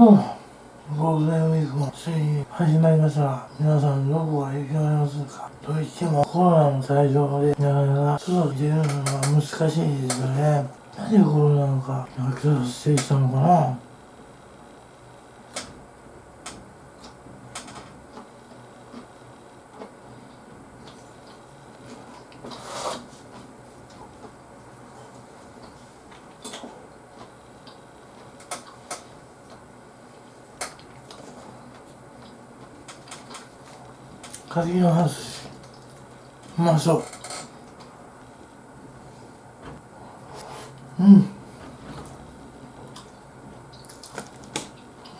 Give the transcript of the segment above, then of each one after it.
ゴールデンウィークもついに始まりました。が、皆さんどこが行きありますか。といってもコロナの対象で、なかなか外出るのが難しいですよね。なぜコロナなのか、発生したのかな。柿の寿司うまそううん。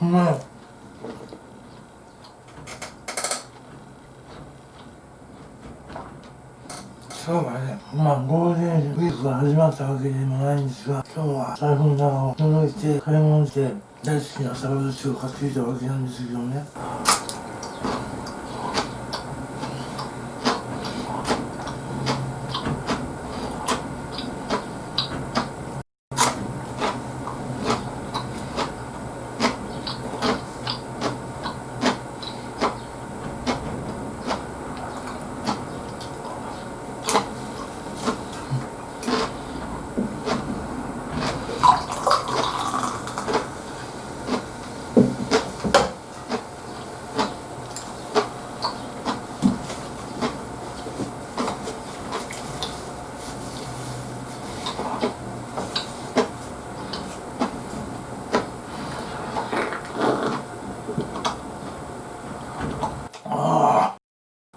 うまい今日はね、まあゴールデンウィークが始まったわけでもないんですが、今日は財布の中を覗いて買い物して大好きなサラダ寿司を買ってきたわけなんですけどね。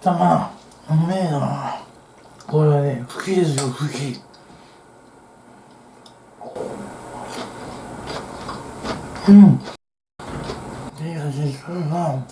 たまうめえな。これはね茎ですよ茎うん。いい味するな。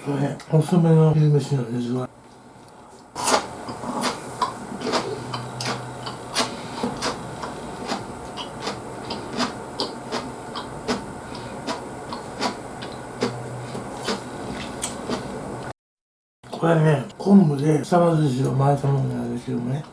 ちょっとね遅めの昼飯なんですがこれね昆布でサバ寿司を巻いたものなんですけどね。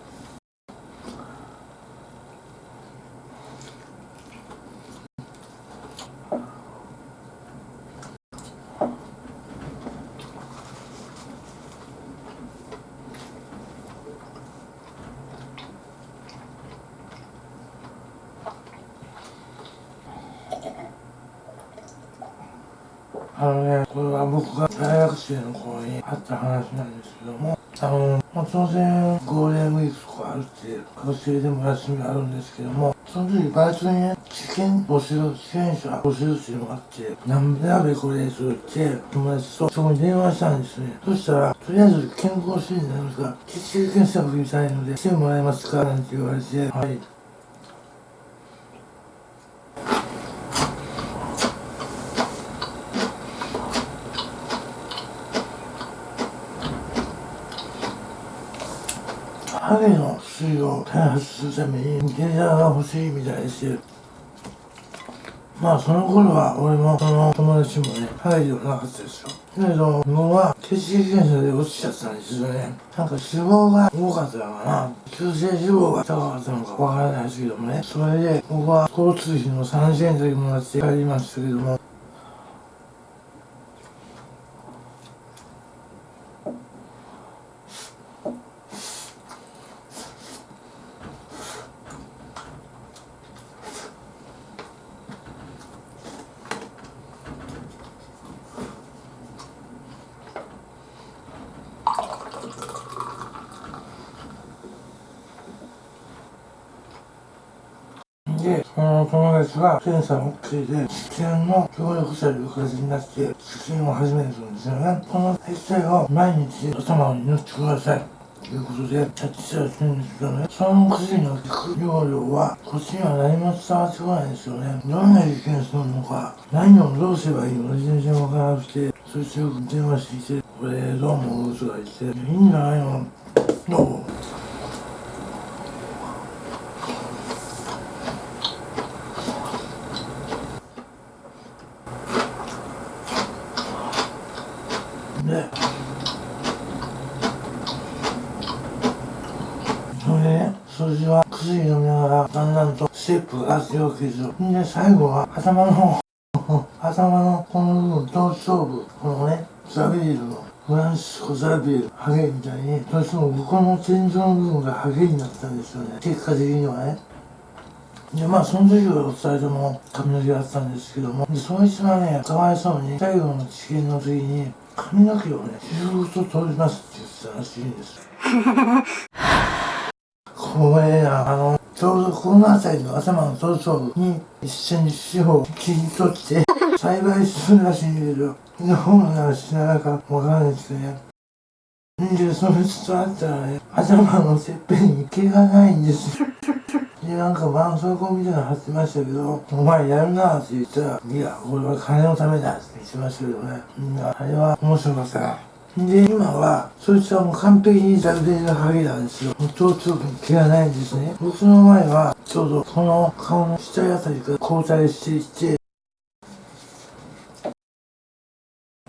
のね、これは僕が大学生の頃にあった話なんですけども、あの、まあ、当然ゴールデンウィークとかあるって学生でも休みあるんですけども、その時バイトにね、試験募集、試験者募集っていうのがあって、なんでやべこれそう言って、友達とそこに電話したんですね。そしたら、とりあえず健康診断ですが、血液検査を受けたいので、来てもらえますか？なんて言われて、はい。ハゲの薬を開発するために電車が欲しいみたいですまあその頃は俺もその友達もねハゲではなかったですよ。だけど僕は血液検査で落ちちゃったんですよね。なんか脂肪が多かったのかな急性脂肪が高かったのかわからないですけどもね。それで僕は交通費の3000円だけもらって帰りましたけどもで、その友達が検査を OK で、治験の協力者という形になって、治験を始めるんですよね。この液体を毎日頭に塗ってください。ということでキャッチしたりするんですけどねその薬の効く容量はこっちには何も伝わってこないんですよねどんな実験するのか何をどうすればいいのか全然わからなくてそしてよく電話してきてこれどう思う？とか言っていいんじゃないの？どうでそれでね数字は薬飲みながらだんだんとステップが上がっていくわけで最後は頭の頭のこの部分頭頂部このねザビールのフランシスコ・ザビールハゲみたいにどうしてもここの天井の部分がハゲになったんですよね。結果的にはねでまあその時はお二人とも髪の毛があったんですけどもでそいつはねかわいそうに最後の治験の時に髪の毛をねずっと取りますって言ってたらしいんです これなあのちょうどこの辺りの頭の頭頂部に一緒に塩を切り取って栽培するらしいんだけどどうならしないかわからないですねで、そいつと会ったらね、頭のてっぺんに毛がないんですよ。で、なんか絆創膏みたいなの貼ってましたけど、お前やるなって言ったら、いや、これは金のためだって言ってましたけどね。うんあれは面白かったな。で、今は、そいつはもう完璧にザルデのハゲなんですよ。もう頭頂部に毛がないんですね。僕の前は、ちょうどこの顔の下あたりから交代していって、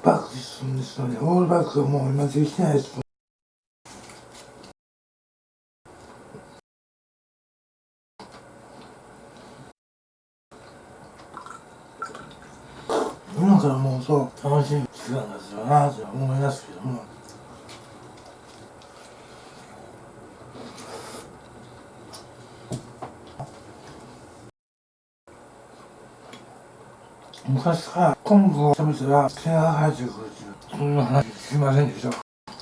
バックするんですよね。オールバックはもう今できてないです。今からもうそう楽しい時間ですよ。なと思いますけども。昔から昆布を食べたら毛が生えてくるっていうそんな話聞きませんでしょ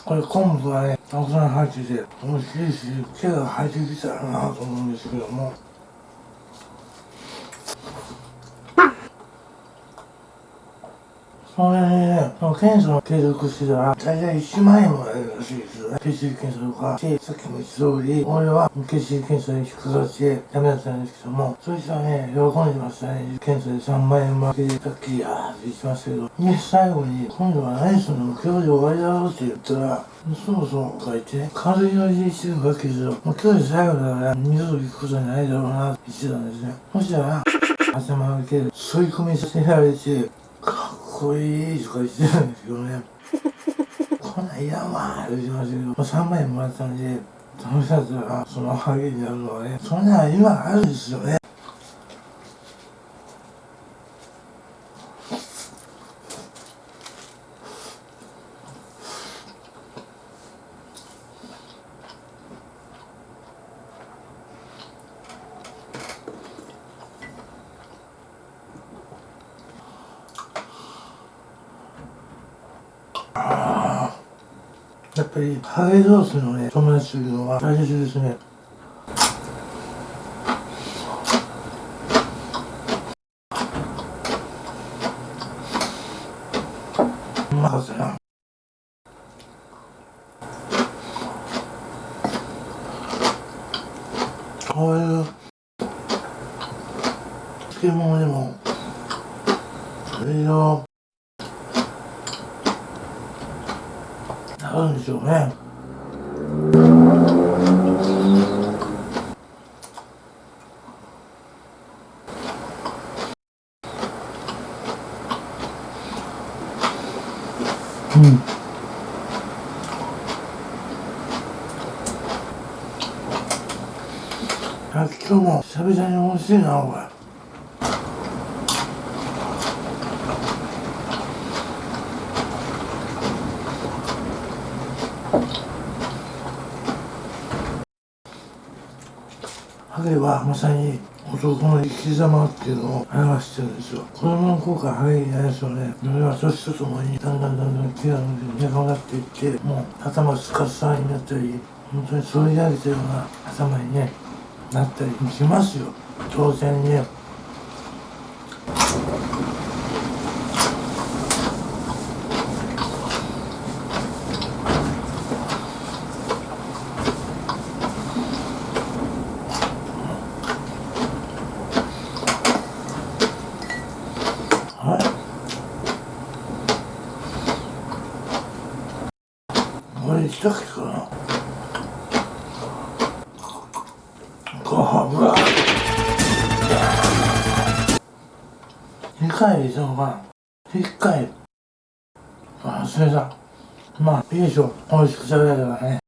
これ昆布はねたくさん入ってて美味しいし毛が生えてきたらなと思うんですけどもそれにね、その検査を継続してたら、大体1万円もらえるらしいです。よね。血液検査とか、でさっきも言った通り、俺は血液検査に引っかかってダメだったんです。けども、そいつはね、喜んでましたね。検査で3万円もらって、さっきやーって言ってましたけど、で、最後に、今度は何す。るの今日で終わりだろうって言ったら、そうそうとか言ってね、軽いノリでしてるわけです。よ。もう今日で最後だから、二度と行くことないだろうなって言ってたんです。ね。そしたら、頭の毛で吸い込みさせられて、こいいとか言ってたんですけどね。こんなんいらんわーって言ってましたけど、まあ、3万円もらったんで、楽しかったら、そのハゲになるのはね、そんなん今あるんですよね。やっぱり、ハゲ同士のね、友達というのは大切ですね。うまかったな。こういう漬物でもいろいろあるんでしょうね。うん。あ今日も久々に美味しいなこれ。影はまさに男の生き様っていうのを表してるんですよ。子供の頃からハゲにないですよね。それは年とともにだんだんだんだん毛が伸びて長くなっていってもう頭スカスカになったり本当に反り上げたような頭にねなったりしますよ。当然ねきたっけかなごは2回以上が1回忘れたまあいいでしょう美味しく食べられればね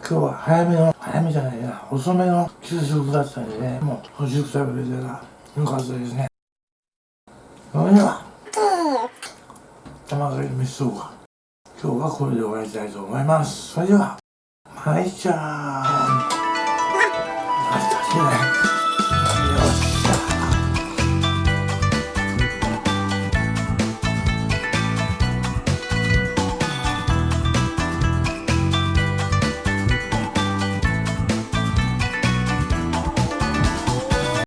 今日は早めの早めじゃないな遅めの給食だったんでねもう美味しく食べれたらよかったですねそれでは玉狩り飯そうか今日はこれで終わりたいと思います。それではまいちゃーん。明日しね。